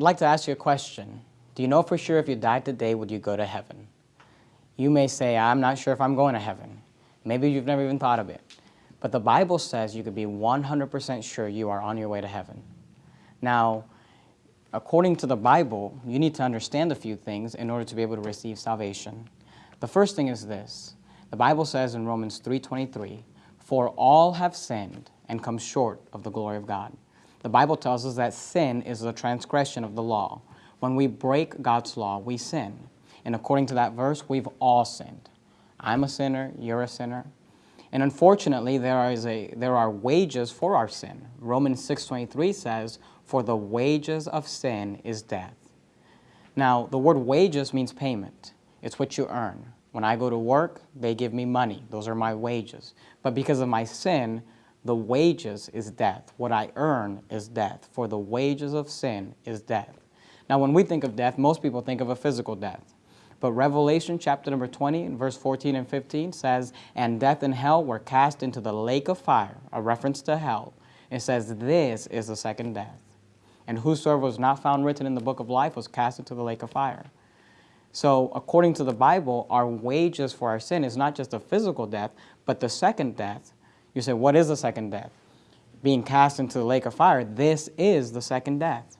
I'd like to ask you a question. Do you know for sure if you died today, would you go to heaven? You may say, I'm not sure if I'm going to heaven. Maybe you've never even thought of it. But the Bible says you could be 100% sure you are on your way to heaven. Now, according to the Bible, you need to understand a few things in order to be able to receive salvation. The first thing is this. The Bible says in Romans 3.23, For all have sinned and come short of the glory of God. The Bible tells us that sin is the transgression of the law. When we break God's law, we sin. And according to that verse, we've all sinned. I'm a sinner, you're a sinner. And unfortunately, there, is a, there are wages for our sin. Romans 6.23 says, For the wages of sin is death. Now, the word wages means payment. It's what you earn. When I go to work, they give me money. Those are my wages. But because of my sin, the wages is death. What I earn is death. For the wages of sin is death. Now, when we think of death, most people think of a physical death. But Revelation chapter number 20, verse 14 and 15 says, And death and hell were cast into the lake of fire, a reference to hell. It says, This is the second death. And whosoever was not found written in the book of life was cast into the lake of fire. So according to the Bible, our wages for our sin is not just a physical death, but the second death. You say, what is the second death? Being cast into the lake of fire. This is the second death.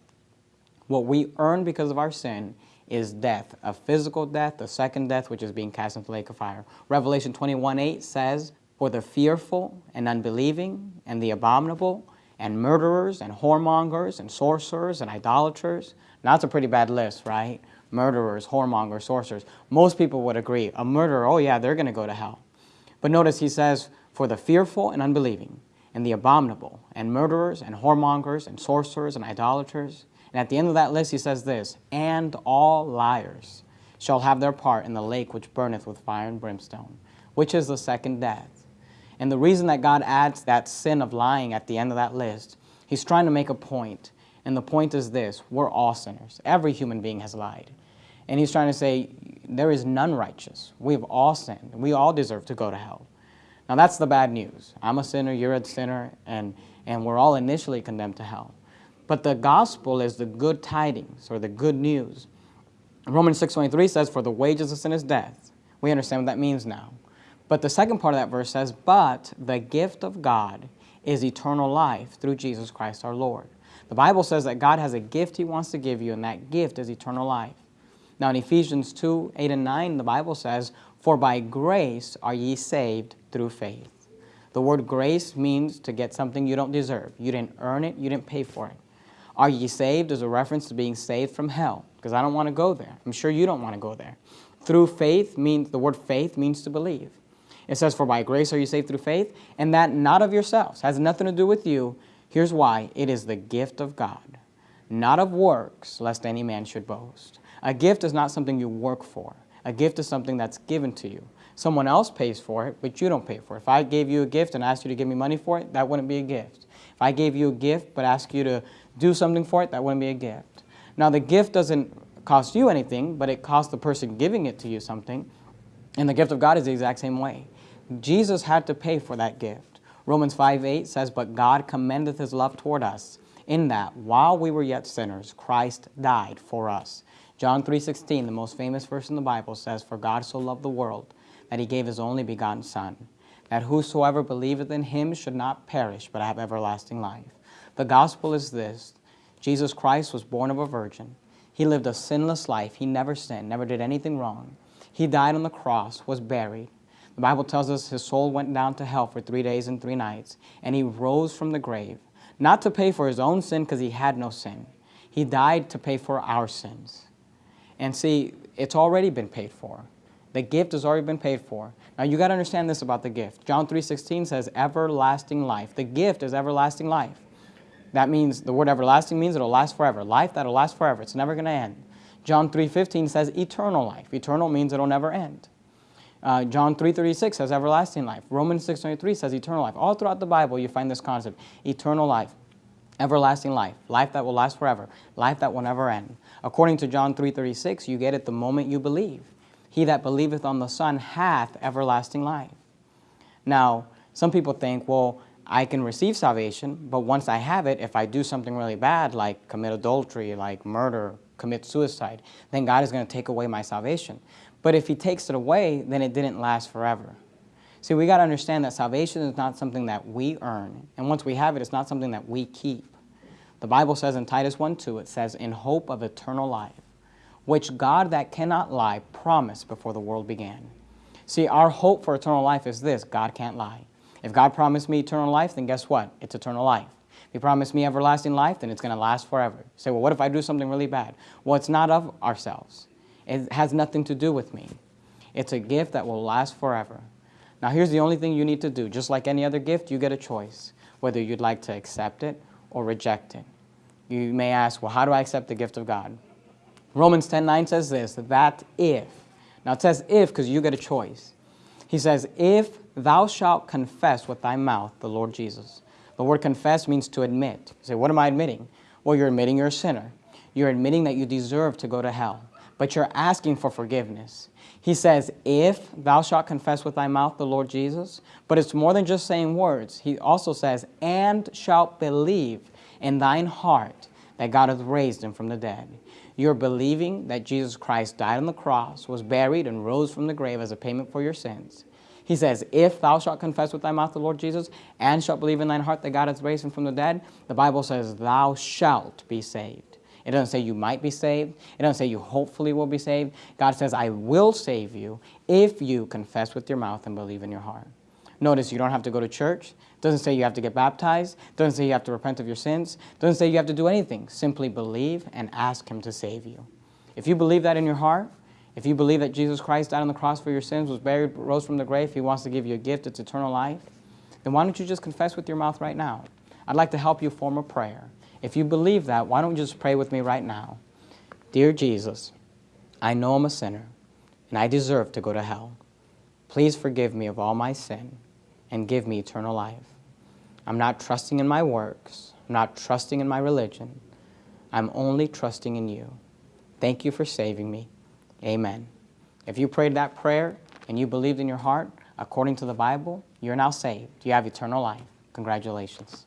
What we earn because of our sin is death, a physical death, the second death, which is being cast into the lake of fire. Revelation 21, 8 says, For the fearful and unbelieving and the abominable and murderers and whoremongers and sorcerers and idolaters. Now that's a pretty bad list, right? Murderers, whoremongers, sorcerers. Most people would agree. A murderer, oh yeah, they're going to go to hell. But notice he says, For the fearful and unbelieving and the abominable and murderers and whoremongers and sorcerers and idolaters and at the end of that list, he says this, And all liars shall have their part in the lake which burneth with fire and brimstone, which is the second death. And the reason that God adds that sin of lying at the end of that list, he's trying to make a point. And the point is this, we're all sinners. Every human being has lied. And he's trying to say, there is none righteous. We've all sinned. We all deserve to go to hell. Now that's the bad news. I'm a sinner, you're a sinner, and, and we're all initially condemned to hell. But the gospel is the good tidings or the good news. Romans 6.23 says, For the wages of sin is death. We understand what that means now. But the second part of that verse says, But the gift of God is eternal life through Jesus Christ our Lord. The Bible says that God has a gift He wants to give you, and that gift is eternal life. Now in Ephesians 2, 8 and 9, the Bible says, For by grace are ye saved through faith. The word grace means to get something you don't deserve. You didn't earn it, you didn't pay for it. Are ye saved is a reference to being saved from hell, because I don't want to go there. I'm sure you don't want to go there. Through faith means, the word faith means to believe. It says, for by grace are you saved through faith, and that not of yourselves, has nothing to do with you. Here's why, it is the gift of God, not of works, lest any man should boast. A gift is not something you work for. A gift is something that's given to you. Someone else pays for it, but you don't pay for it. If I gave you a gift and asked you to give me money for it, that wouldn't be a gift. If I gave you a gift but asked you to do something for it, that wouldn't be a gift. Now the gift doesn't cost you anything, but it costs the person giving it to you something. And the gift of God is the exact same way. Jesus had to pay for that gift. Romans 5, 8 says, But God commendeth his love toward us, in that, while we were yet sinners, Christ died for us. John 3, 16, the most famous verse in the Bible, says, For God so loved the world, that he gave his only begotten Son, that whosoever believeth in him should not perish, but have everlasting life. The gospel is this. Jesus Christ was born of a virgin. He lived a sinless life. He never sinned, never did anything wrong. He died on the cross, was buried. The Bible tells us his soul went down to hell for three days and three nights, and he rose from the grave, not to pay for his own sin because he had no sin. He died to pay for our sins. And see, it's already been paid for. The gift has already been paid for. Now you got to understand this about the gift. John 3.16 says everlasting life. The gift is everlasting life. That means the word everlasting means it'll last forever. Life that'll last forever. It's never going to end. John 3.15 says eternal life. Eternal means it'll never end. Uh, John 3.36 says everlasting life. Romans 6.23 says eternal life. All throughout the Bible you find this concept. Eternal life. Everlasting life. Life that will last forever. Life that will never end. According to John 3.36, you get it the moment you believe. He that believeth on the Son hath everlasting life. Now, some people think, well, I can receive salvation, but once I have it, if I do something really bad, like commit adultery, like murder, commit suicide, then God is going to take away my salvation. But if He takes it away, then it didn't last forever. See, we got to understand that salvation is not something that we earn. And once we have it, it's not something that we keep. The Bible says in Titus 1 2, it says, In hope of eternal life, which God that cannot lie promised before the world began. See, our hope for eternal life is this God can't lie. If God promised me eternal life, then guess what? It's eternal life. If He promised me everlasting life, then it's going to last forever. You say, well, what if I do something really bad? Well, it's not of ourselves. It has nothing to do with me. It's a gift that will last forever. Now, here's the only thing you need to do. Just like any other gift, you get a choice, whether you'd like to accept it or reject it. You may ask, well, how do I accept the gift of God? Romans 10 9 says this, that if, now it says if because you get a choice. He says, if thou shalt confess with thy mouth the Lord Jesus. The word confess means to admit. You say, what am I admitting? Well, you're admitting you're a sinner. You're admitting that you deserve to go to hell, but you're asking for forgiveness. He says, if thou shalt confess with thy mouth the Lord Jesus, but it's more than just saying words. He also says, and shalt believe in thine heart that God hath raised him from the dead. You're believing that Jesus Christ died on the cross, was buried, and rose from the grave as a payment for your sins. He says, If thou shalt confess with thy mouth the Lord Jesus, and shalt believe in thine heart that God hath raised him from the dead, the Bible says, Thou shalt be saved. It doesn't say you might be saved. It doesn't say you hopefully will be saved. God says, I will save you if you confess with your mouth and believe in your heart. Notice you don't have to go to church. Doesn't say you have to get baptized. Doesn't say you have to repent of your sins. Doesn't say you have to do anything. Simply believe and ask Him to save you. If you believe that in your heart, if you believe that Jesus Christ died on the cross for your sins, was buried, rose from the grave, He wants to give you a gift, it's eternal life, then why don't you just confess with your mouth right now? I'd like to help you form a prayer. If you believe that, why don't you just pray with me right now? Dear Jesus, I know I'm a sinner, and I deserve to go to hell. Please forgive me of all my sin and give me eternal life. I'm not trusting in my works. I'm not trusting in my religion. I'm only trusting in you. Thank you for saving me. Amen. If you prayed that prayer and you believed in your heart, according to the Bible, you're now saved. You have eternal life. Congratulations.